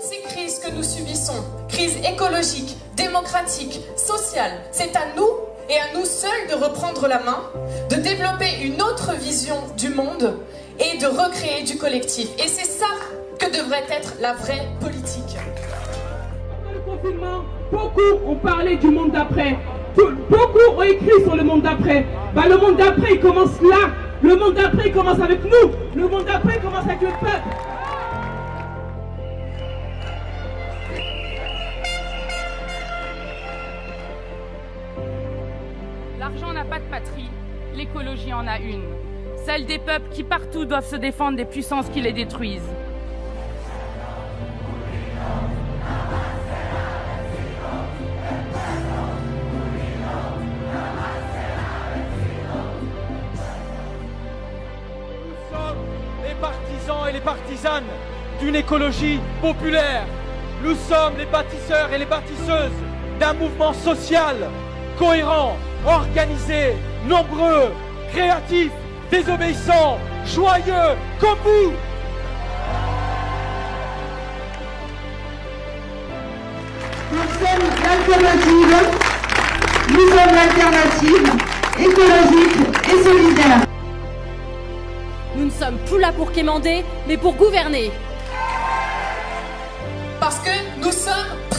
ces crises que nous subissons, crise écologique, démocratique, sociale, c'est à nous et à nous seuls de reprendre la main, de développer une autre vision du monde et de recréer du collectif. Et c'est ça que devrait être la vraie politique. Le confinement, beaucoup ont parlé du monde d'après. Beaucoup ont écrit sur le monde d'après. Bah, le monde d'après, il commence là. Le monde d'après, commence avec nous. Le monde d'après, commence avec le peuple. L'argent n'a pas de patrie, l'écologie en a une. Celle des peuples qui partout doivent se défendre des puissances qui les détruisent. Nous sommes les partisans et les partisanes d'une écologie populaire. Nous sommes les bâtisseurs et les bâtisseuses d'un mouvement social cohérent, organisé, nombreux, créatif, désobéissant, joyeux, comme vous. Nous sommes l'alternative. Nous sommes l'alternative écologique et solidaire. Nous ne sommes plus là pour quémander, mais pour gouverner. Parce que nous sommes